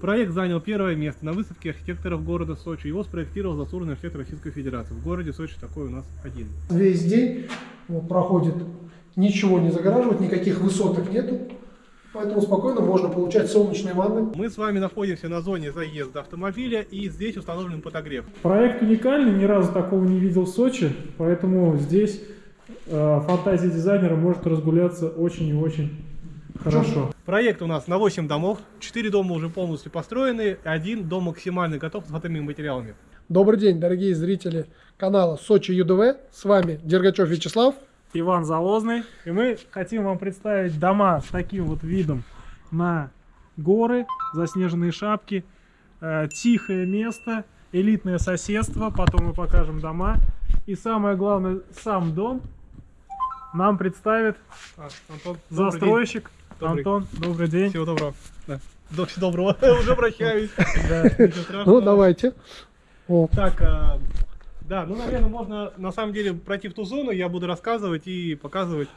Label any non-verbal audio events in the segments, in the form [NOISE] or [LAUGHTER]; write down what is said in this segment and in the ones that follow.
Проект занял первое место на выставке архитекторов города Сочи. Его спроектировал заслуженный архитектор Российской Федерации. В городе Сочи такой у нас один. Весь день проходит, ничего не загораживает, никаких высоток нету. Поэтому спокойно можно получать солнечные ванны. Мы с вами находимся на зоне заезда автомобиля и здесь установлен подогрев. Проект уникальный, ни разу такого не видел в Сочи, поэтому здесь э, фантазия дизайнера может разгуляться очень и очень хорошо. Проект у нас на 8 домов, 4 дома уже полностью построены, один дом максимально готов с готовыми материалами. Добрый день, дорогие зрители канала Сочи ЮДВ. С вами Дергачев Вячеслав. Иван Залозный. И мы хотим вам представить дома с таким вот видом на горы, заснеженные шапки, э, тихое место, элитное соседство, потом мы покажем дома. И самое главное, сам дом нам представит А, Антон, застройщик Добрый. Антон. Добрый день. Всего доброго. Да. До- Всего доброго. [LAUGHS] Уже прощаюсь. Ну, давайте. Так, а, да, ну, наверное, можно на самом деле пройти в ту зону, я буду рассказывать и показывать.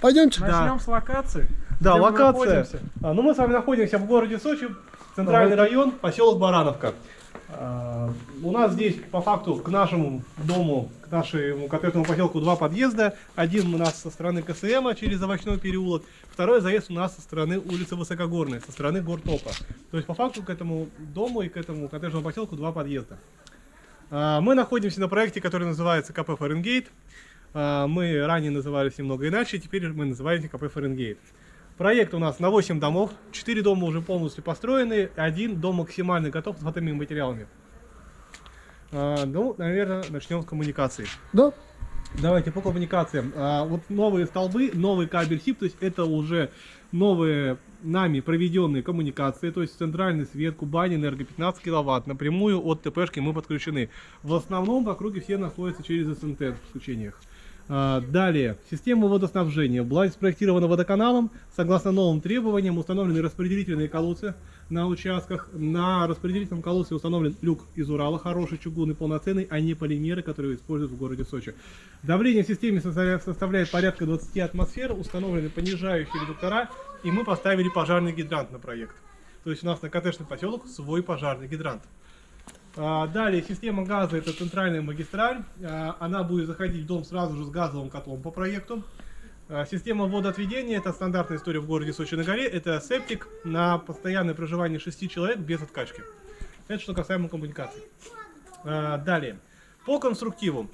пойдемте. Начнем с локации. Да, мы локация. находимся? А, ну, мы с вами находимся в городе Сочи, центральный Давайте. район, поселок Барановка. А, у нас здесь, по факту, к нашему дому, к нашему коттеджному поселку два подъезда. Один у нас со стороны КСМ через овощной переулок, второй заезд у нас со стороны улицы Высокогорной, со стороны Гортопа. То есть, по факту, к этому дому и к этому коттеджному поселку два подъезда. А, Мы находимся на проекте, который называется КП Фаренгейт. А, Мы ранее назывались немного иначе, теперь мы называемся КП Фаренгейт. Проект у нас на 8 домов, 4 дома уже полностью построены, один дом максимально готов с готовыми материалами. А, Ну, наверное, начнем с коммуникации. Да, Давайте по коммуникациям. А, вот новые столбы, новый кабель СИП, то есть это уже новые нами проведенные коммуникации, то есть центральный свет, Кубань, энерго 15 киловатт, напрямую от ТПшки мы подключены. В основном в округе все находятся через СНТ в подключениях. А, Далее, система водоснабжения была спроектирована водоканалом. Согласно новым требованиям установлены распределительные колодцы на участках. На распределительном колодце установлен люк из Урала, хороший чугунный, полноценный, а не полимеры, которые используют в городе Сочи. Давление в системе составляет, порядка 20 атмосфер, установлены понижающие редуктора, и мы поставили пожарный гидрант на проект. То есть у нас на коттеджный поселок свой пожарный гидрант. А, Далее, система газа это центральная магистраль. А, Она будет заходить в дом сразу же с газовым котлом по проекту. А, Система водоотведения это стандартная история в городе Сочи на горе. Это септик на постоянное проживание 6 человек без откачки. Это что касаемо коммуникаций. Далее, по конструктиву.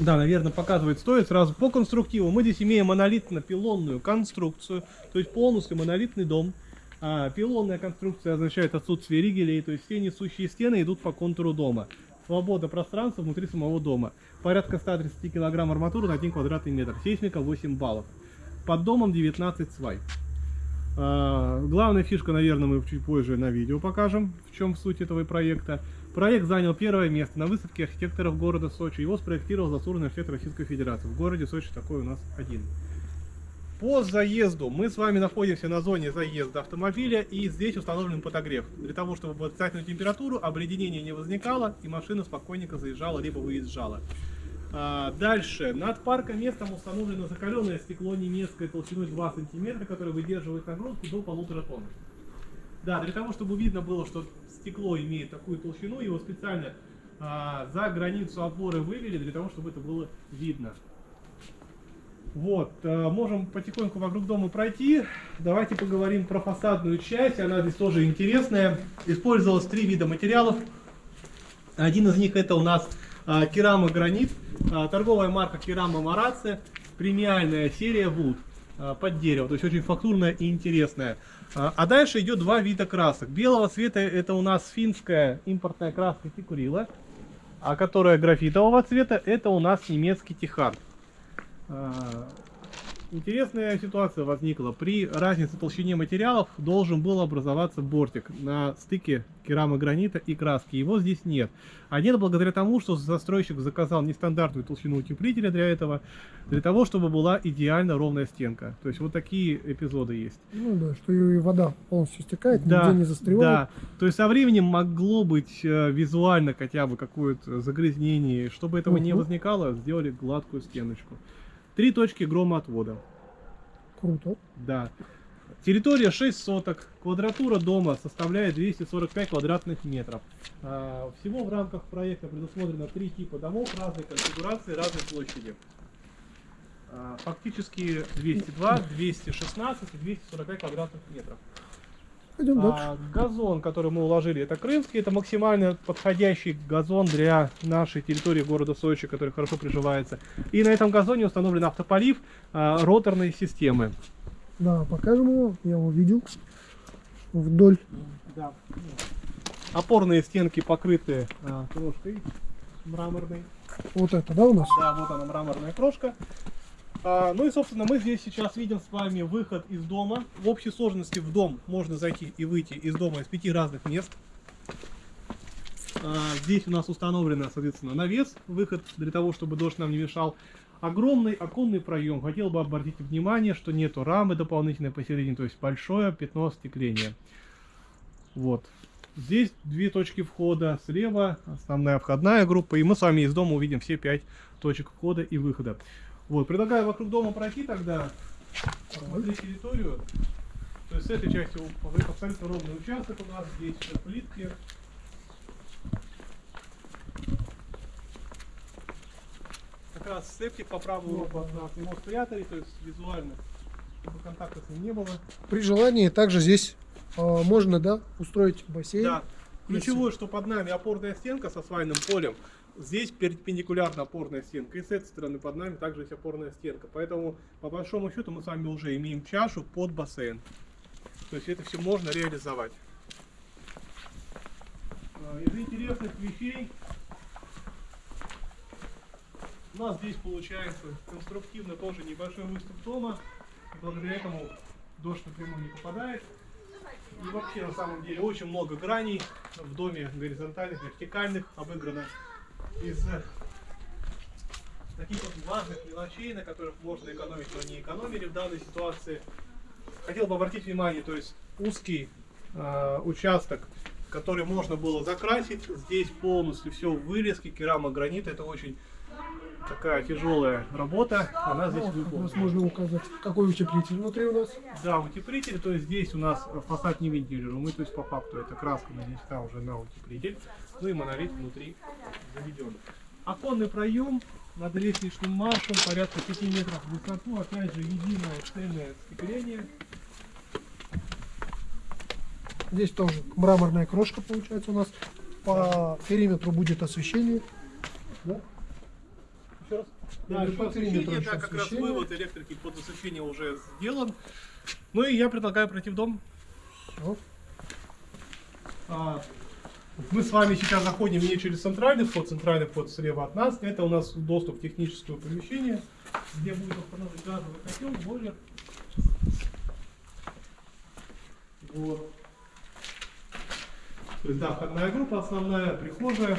Да, наверное, показывать стоит сразу. По конструктиву мы здесь имеем монолитно-пилонную конструкцию, то есть полностью монолитный дом. А, пилонная конструкция означает отсутствие ригелей, то есть все несущие стены идут по контуру дома. Свобода пространства внутри самого дома. Порядка 130 кг арматуры на 1 квадратный метр. Сейсмика 8 баллов. Под домом 19 свай. А, главная фишка, наверное, мы чуть позже на видео покажем, в чем суть этого проекта. Проект занял первое место на выставке архитекторов города Сочи. Его спроектировал заслуженный архитектор Российской Федерации. В городе Сочи такой у нас один. По заезду мы с вами находимся на зоне заезда автомобиля и здесь установлен подогрев. Для того, чтобы под отрицательную температуру обледенение не возникало и машина спокойненько заезжала либо выезжала. А, Дальше. Над парком местом установлено закаленное стекло немецкое толщиной 2 см, которое выдерживает нагрузку до полутора тонн. Да, для того, чтобы видно было, что стекло имеет такую толщину, его специально а, за границу опоры вывели, для того, чтобы это было видно. Вот, э, можем потихоньку вокруг дома пройти. Давайте поговорим про фасадную часть, она здесь тоже интересная. Использовалось три вида материалов. Один из них это у нас а, керамогранит, а, торговая марка Керама Марация, премиальная серия Wood под дерево, то есть очень фактурная и интересная. А, дальше идет два вида красок. Белого цвета это у нас финская импортная краска Тикурила, а которая графитового цвета это у нас немецкий Тихан. А, Интересная ситуация возникла. При разнице толщине материалов должен был образоваться бортик на стыке керамогранита и краски. Его здесь нет. А нет благодаря тому, что застройщик заказал нестандартную толщину утеплителя для этого, для того, чтобы была идеально ровная стенка. То есть вот такие эпизоды есть. ну да, что и вода полностью стекает, Да, нигде не застревает. да. То есть со временем могло быть э, визуально хотя бы какое-то загрязнение. Чтобы этого не Мгм. возникало, сделали гладкую стеночку. Три точки громоотвода. Круто. Да. Территория 6 соток, квадратура дома составляет 245 квадратных метров. А, Всего в рамках проекта предусмотрено три типа домов разной конфигурации, разной площади. А, Фактически 202, 216 и 245 квадратных метров. Пойдем дальше. А, газон, который мы уложили, это крымский, это максимально подходящий газон для нашей территории города Сочи, который хорошо приживается. И на этом газоне установлен автополив а, роторной системы. Да, покажем его. Я его видел. Вдоль. Да. Опорные стенки покрыты а, крошкой мраморной. Вот это, да, у нас? Да, вот она мраморная крошка. А, ну и, собственно, мы здесь сейчас видим с вами выход из дома. В общей сложности в дом можно зайти и выйти из дома из пяти разных мест. А, здесь у нас установлено, соответственно, навес, выход для того, чтобы дождь нам не мешал. Огромный оконный проем. Хотел бы обратить внимание, что нету рамы дополнительной посередине, то есть большое пятно остекления. Вот. Здесь две точки входа. Слева основная входная группа. И мы с вами из дома увидим все пять точек входа и выхода. Вот, предлагаю вокруг дома пройти тогда, посмотреть территорию. То есть с этой части абсолютно ровный участок у нас, здесь все плитки. Как раз септик по правую руку от нас, его спрятали, то есть визуально, чтобы контакта с ним не было. При желании также здесь а, можно, да, устроить бассейн. Да. Ключевое, что под нами опорная стенка со свайным полем. Здесь перпендикулярно опорная стенка. И с этой стороны под нами также есть опорная стенка. Поэтому, по большому счету, мы с вами уже имеем чашу под бассейн. То есть это все можно реализовать. А, Из интересных вещей у нас здесь получается конструктивно тоже небольшой выступ дома. Благодаря этому дождь напрямую не попадает. И вообще на самом деле очень много граней в доме горизонтальных, вертикальных обыграно из э, таких вот важных мелочей, на которых можно экономить, но не экономили в данной ситуации. Хотел бы обратить внимание, то есть узкий э, участок, который можно было закрасить, здесь полностью все в вырезке, керамогранит, это очень такая тяжелая работа, она здесь как выполнена. можно указать, какой утеплитель внутри у нас. Да, утеплитель, то есть здесь у нас фасад не вентилируемый, то есть по факту это краска нанесена уже на утеплитель, ну и монолит внутри заведен. Оконный проем над лестничным маршем порядка 5 метров в высоту, опять же единое цельное остекление. Здесь тоже мраморная крошка получается у нас. По периметру будет освещение. Да? Еще раз. Да, по периметру да, как раз вывод электрики под освещение уже сделан. Ну и я предлагаю пройти в дом. Всё. А, Мы с вами сейчас заходим не через центральный вход, центральный вход слева от нас. Это у нас доступ в техническое помещение, где будет установлен газовый котел, бойлер. Вот. То есть, да, входная группа основная, прихожая.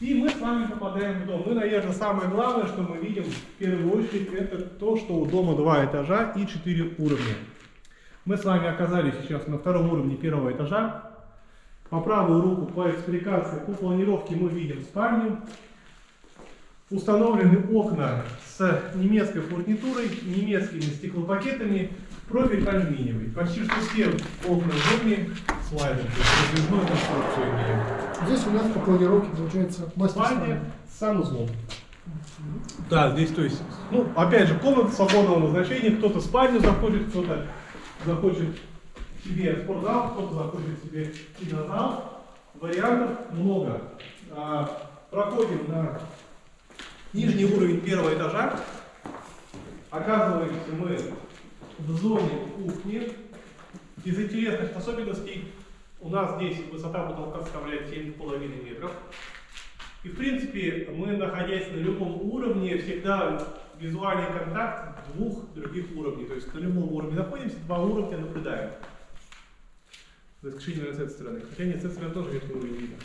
И мы с вами попадаем в дом. Ну, наверное, самое главное, что мы видим в первую очередь, это то, что у дома два этажа и четыре уровня. Мы с вами оказались сейчас на втором уровне первого этажа. По правую руку по экспликации, по планировке мы видим спальню. Установлены окна с немецкой фурнитурой, немецкими стеклопакетами, профиль алюминиевый. Почти что все окна в доме слайдом, то есть раздвижную конструкцию имеем. Здесь у нас по планировке получается мастер Спальня спальня. с санузлом. Да, здесь, то есть, ну, опять же, комната свободного назначения. Кто-то спальню захочет, кто-то захочет себе спортзал, кто-то захочет себе кинозал. Вариантов много. А, проходим на нижний уровень первого этажа. Оказываемся мы в зоне кухни. Из интересных особенностей у нас здесь высота потолка составляет 7,5 метров. И в принципе мы, находясь на любом уровне, всегда визуальный контакт двух других уровней. То есть на любом уровне находимся, два уровня наблюдаем. За исключением с этой стороны. Хотя нет, с этой стороны тоже верхний уровень видно.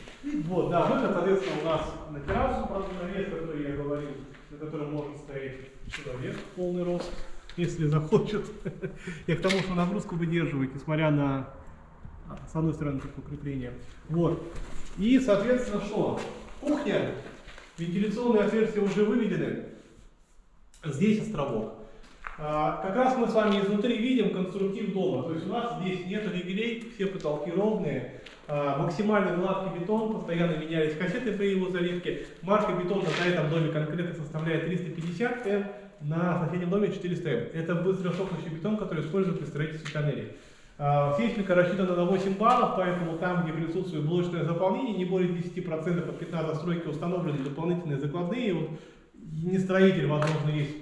Вот, да, выход, соответственно, у нас на террасу, правда, навес, который я говорил, на котором может стоять человек в полный рост, если захочет. [LAUGHS] Я к тому, что нагрузку выдерживает, несмотря на, а, с одной стороны, только укрепление. Вот. И, соответственно, что? Кухня, вентиляционные отверстия уже выведены. Здесь островок. А, Как раз мы с вами изнутри видим конструктив дома. То есть у нас здесь нет ригелей, все потолки ровные. А, Максимально гладкий бетон, постоянно менялись кассеты при его заливке. Марка бетона на этом доме конкретно составляет 350 М, на соседнем доме 400 М. Это быстросохнущий бетон, который используют при строительстве тоннелей. А, Сейсмика рассчитана на 8 баллов, поэтому там, где присутствует блочное заполнение, не более 10% от пятна застройки установлены дополнительные закладные. Вот не строитель, возможно, есть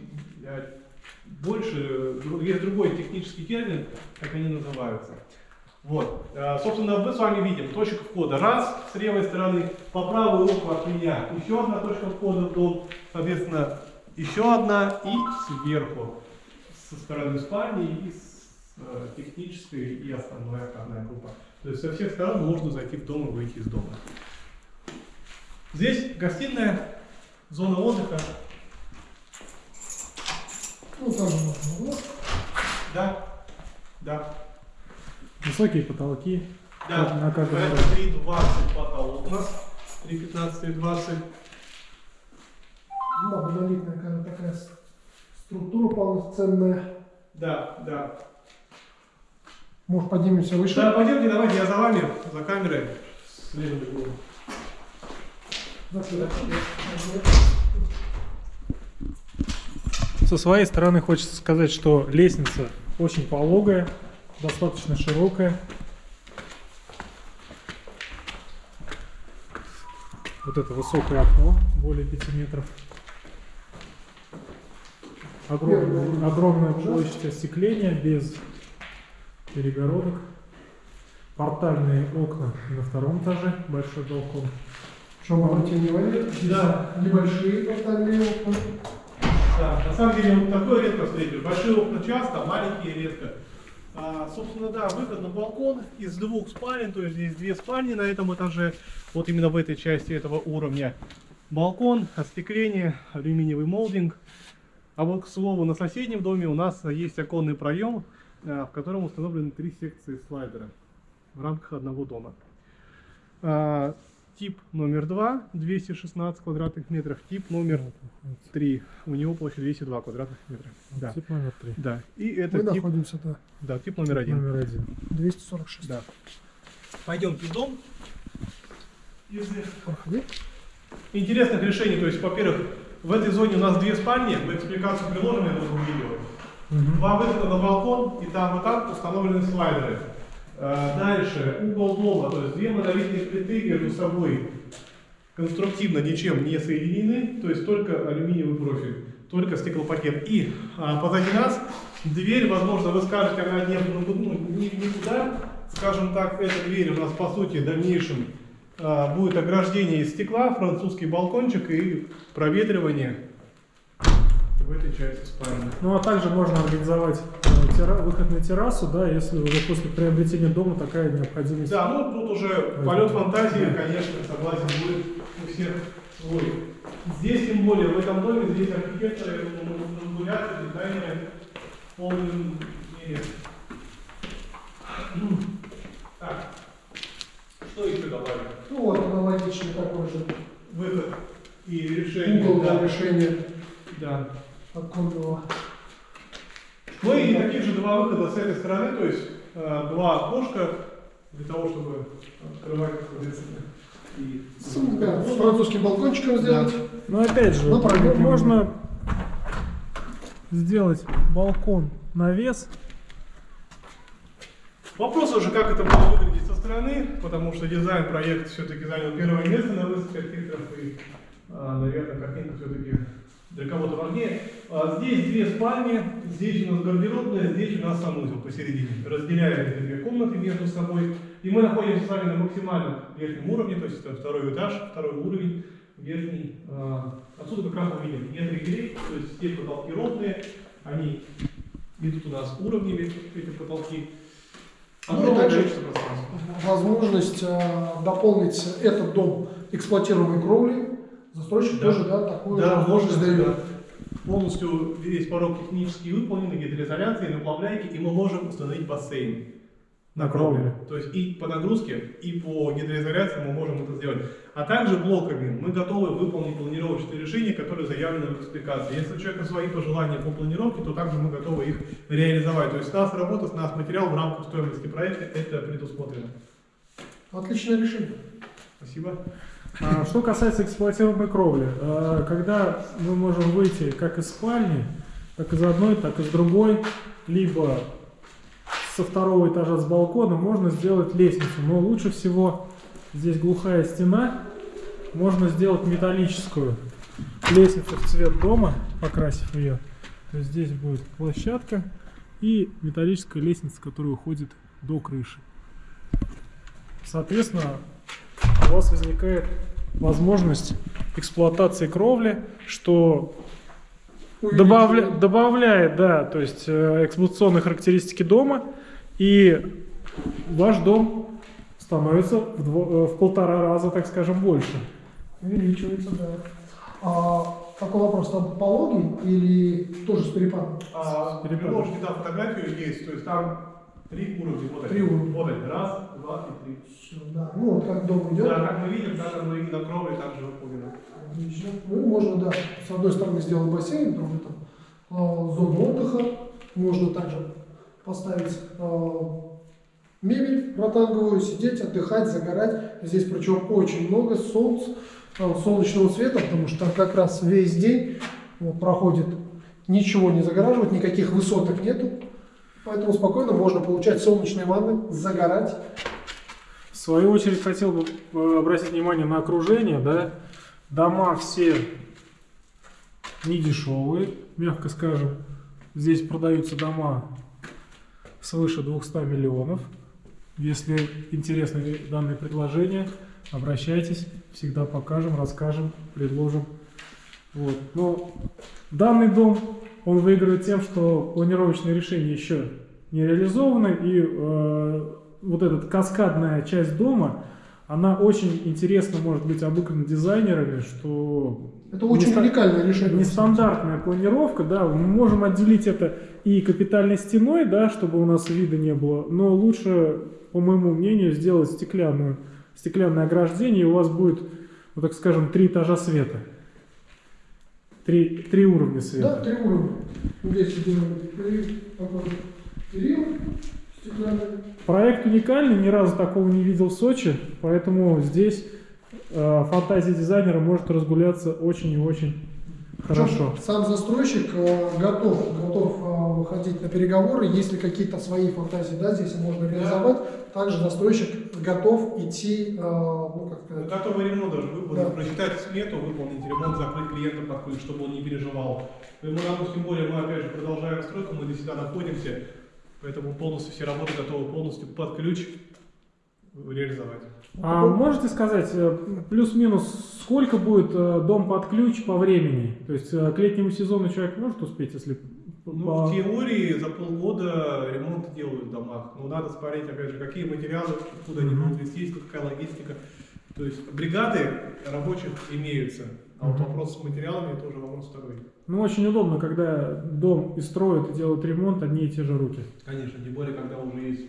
больше, есть другой технический термин, как они называются. Вот. Э, Собственно, мы с вами видим точку входа. Раз с левой стороны, по правую руку от меня еще одна точка входа в дом. Соответственно, еще одна и сверху со стороны спальни и с э, технической и основной входная группа. То есть со всех сторон можно зайти в дом и выйти из дома. Здесь гостиная, зона отдыха. Ну, там можно углов. Да, да. Высокие потолки. Да, На каждом это этаже. 3,20 потолок у нас, 3,15 и 20. Да, монолитная какая-то такая структура полноценная. Да, да. Может, поднимемся выше? Да, пойдемте, давайте, я за вами, за камерой. С левым углом. Да, сюда. Со своей стороны хочется сказать, что лестница очень пологая, достаточно широкая. Вот это высокое окно, более 5 метров. Огромная, огромная площадь остекления без перегородок. Портальные окна на втором этаже, большой балкон. Что внимание? Здесь Да. Небольшие портальные окна. На самом деле вот такое редко встретишь. Большие окна часто, маленькие редко. А, собственно, да, выход на балкон из двух спален, то есть здесь две спальни на этом этаже, вот именно в этой части этого уровня. Балкон, остекление, алюминиевый молдинг. А вот, к слову, на соседнем доме у нас есть оконный проем, а, в котором установлены три секции слайдера в рамках одного дома. Тип номер 2, 216 квадратных метров. Тип номер 3. У него площадь 202 квадратных метра. Да. Тип номер 3. Да. И это Мы тип, находимся, да, да, тип номер один. Номер один. 246. Да. Пойдемте в дом. Из Проходи. интересных решений, то есть, во-первых, в этой зоне у нас две спальни, в экспликацию приложим, я думаю, видео. Мгм. Два выхода на балкон, и там и там установлены слайдеры. Э, Дальше, угол дома, то есть две монолитные плиты между собой конструктивно ничем не соединены, то есть только алюминиевый профиль, только стеклопакет. И а, позади нас дверь, возможно, вы скажете, она не, ну, ну, ни- никуда, скажем так, эта дверь у нас по сути в дальнейшем а, будет ограждение из стекла, французский балкончик и проветривание в этой части спальни. Ну а также можно организовать э, тера- выход на террасу, да, если уже после приобретения дома такая необходимость. Да, ну тут уже полет фантазии, конечно, согласен, будет у всех свой. Здесь, тем более, в этом доме, здесь архитекторы, я думаю, модуляции, дизайнеры в полном мере. Ну, Так, что еще добавить? Ну вот, аналогичный такой же Выход и решение. угол для да, решения да. Оконного. Ну и таких же два выхода с этой стороны, то есть э, два окошка для того, чтобы открывать, соответственно, и С, да, с французским балкончиком сделать. Но опять же, Ну, можно сделать балкон навес. Вопрос уже, как это будет выглядеть со стороны, потому что дизайн проект все-таки занял первое место на выставке архитекторов, и, а, наверное, картинка все-таки для кого-то важнее. А, Здесь две спальни, здесь у нас гардеробная, здесь у нас санузел посередине. Разделяем эти две комнаты между собой. И мы находимся с вами на максимальном верхнем уровне, то есть это второй этаж, второй уровень, верхний. А, Отсюда как раз мы видим, нет ригелей, то есть все потолки ровные, они идут у нас уровнями, эти потолки. Ну, и Огромное также возможность э, дополнить этот дом эксплуатируемой кровлей. Застройщик Да. тоже, да, такую же Да, возможность можно, дает. да. Полностью весь порог технически выполнен, гидроизоляции, наплавляйки, и мы можем установить бассейн. На кровле. То есть и по нагрузке, и по гидроизоляции мы можем это сделать. А также блоками мы готовы выполнить планировочные решения, которые заявлены в экспликации. Если у человека свои пожелания по планировке, то также мы готовы их реализовать. То есть с нас работа, с нас материал в рамках стоимости проекта, это предусмотрено. Отличное решение. Спасибо. А, Что касается эксплуатируемой кровли, а, когда мы можем выйти как из спальни, как из одной, так и с другой, либо со второго этажа с балкона, можно сделать лестницу. Но лучше всего здесь глухая стена, можно сделать металлическую лестницу в цвет дома, покрасив ее. То есть здесь будет площадка и металлическая лестница, которая уходит до крыши. Соответственно, у вас возникает возможность эксплуатации кровли, что добавля- добавляет, да, то есть э, эксплуатационные характеристики дома, и ваш дом становится в, дво- э, в полтора раза, так скажем, больше. Увеличивается, да. А, такой вопрос, там пологий или тоже с перепадом? А, Перепадок. можете там фотографию есть, то есть там три уровня. Вот Три они. уровня. Вот они. Раз, два и три. Всё, да. Ну, вот как дом идет. Да, как мы видим, так оно и на кровле также выполнено. Отлично. Ну, можно, да, с одной стороны сделать бассейн, с другой там а, зону отдыха. Можно также поставить а, мебель ротанговую, сидеть, отдыхать, загорать. Здесь причем очень много солнц, а, солнечного света, потому что как раз весь день вот, проходит, ничего не загораживает, никаких высоток нету. Поэтому спокойно можно получать солнечные ванны, загорать. В свою очередь хотел бы э, обратить внимание на окружение, да. Дома все не дешевые, мягко скажем. Здесь продаются дома свыше 200 миллионов. Если интересны данные предложения, обращайтесь, всегда покажем, расскажем, предложим. Вот. Но данный дом, он выигрывает тем, что планировочные решения еще не реализованы, и э, вот эта каскадная часть дома, она очень интересно может быть обыграна дизайнерами, что Это очень неста- уникальное решение. нестандартная планировка, да, мы можем отделить это и капитальной стеной, да, чтобы у нас вида не было, но лучше, по моему мнению, сделать стеклянную, стеклянное ограждение, и у вас будет, вот так скажем, три этажа света. Три, три уровня Да, света. три уровня. Здесь делаем перил стеклянный. Проект уникальный, ни разу такого не видел в Сочи, поэтому здесь э, фантазия дизайнера может разгуляться очень и очень хорошо. Сам застройщик э, готов, готов э, выходить на переговоры, если какие-то свои фантазии, да, здесь можно реализовать. Также застройщик готов идти, э, ну как сказать, Готовый ремонт даже выполнить, Да. прочитать смету, выполнить ремонт, закрыть клиента под ключ, чтобы он не переживал. Мы, допустим, более мы опять же продолжаем стройку, мы здесь всегда находимся, поэтому полностью все работы готовы полностью под ключ реализовать. А можете сказать, э, плюс-минус, сколько будет э, дом под ключ по времени? То есть э, к летнему сезону человек может успеть, если... Ну, по- в теории за полгода ремонт делают в домах. Но надо смотреть, опять же, какие материалы, откуда они будут везти, какая логистика. То есть бригады рабочих имеются. А вот вопрос с материалами это уже вопрос второй. Ну, очень удобно, когда дом и строят, и делают ремонт одни и те же руки. Конечно, тем более, когда уже есть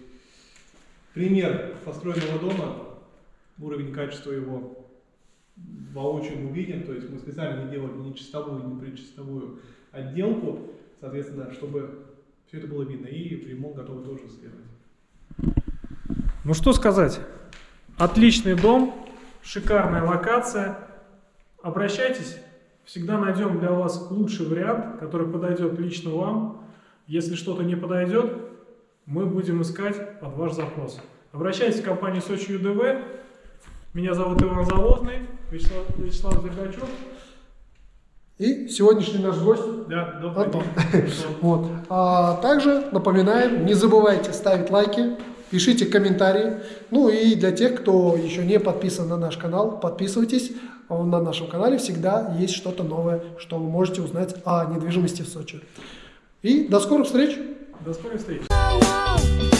пример построенного дома, уровень качества его воочию мы видим, то есть мы специально не делали ни чистовую, ни предчистовую отделку, соответственно, чтобы все это было видно, и ремонт готовы тоже сделать. Ну, что сказать. Отличный дом, шикарная локация. Обращайтесь, всегда найдем для вас лучший вариант, который подойдет лично вам. Если что-то не подойдет, мы будем искать под ваш запрос. Обращайтесь в компанию Сочи ЮДВ. Меня зовут Иван Завозный, Вячеслав, Вячеслав Дергачев. И сегодняшний наш гость. Да, Антон. [LAUGHS] Вот. А также напоминаем, не забывайте ставить лайки, пишите комментарии. Ну и для тех, кто еще не подписан на наш канал, подписывайтесь. На нашем канале всегда есть что-то новое, что вы можете узнать о недвижимости в Сочи. И до скорых встреч! До скорой встречи.